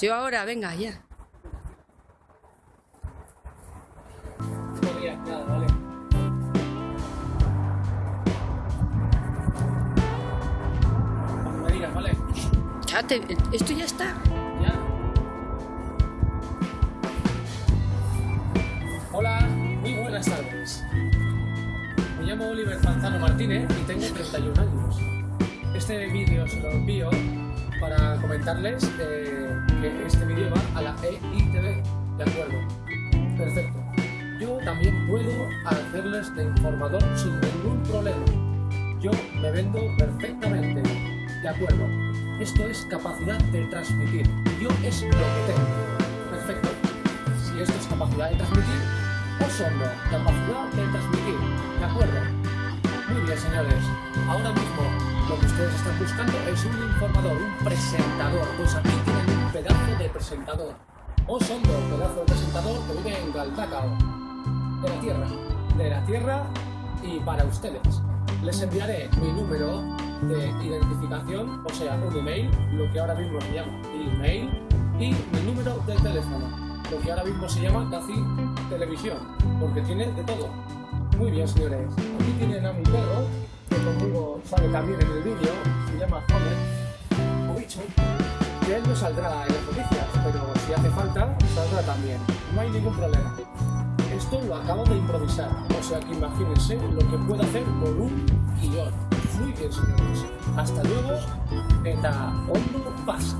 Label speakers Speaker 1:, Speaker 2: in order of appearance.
Speaker 1: Yo ahora, venga, ya. Ya te- esto ya está.
Speaker 2: ¿Ya? Hola, muy buenas tardes. Me llamo Oliver Manzano Martínez y tengo 31 años. Este vídeo se lo envío para comentarles eh, que este vídeo va a la EITV, ¿de acuerdo? Perfecto. Yo también puedo hacerles de informador sin ningún problema. Yo me vendo perfectamente, ¿de acuerdo? Esto es capacidad de transmitir. Yo es lo que tengo. Perfecto. Si esto es capacidad de transmitir, Osondo, capacidad de transmitir. ¿De acuerdo? Muy bien, señores. Ahora mismo lo que ustedes están buscando es un informador, un presentador. Pues aquí tienen un pedazo de presentador. Osondo, pedazo de presentador que vive en Galdacao. De la Tierra. De la Tierra y para ustedes. Les enviaré mi número de identificación, o sea, un email, lo que ahora mismo se llama email, y mi número de teléfono, lo que ahora mismo se llama casi televisión, porque tiene de todo. Muy bien, señores. Aquí tienen a mi perro, conmigo sale también en el vídeo, se llama Homer, o bicho, que él no saldrá en las noticias, pero si hace falta, saldrá también. No hay ningún problema. Esto lo acabo de improvisar, o sea que imagínense lo que puedo hacer con un guion. Muy bien, señores. Hasta luego. Eta ondo pasa.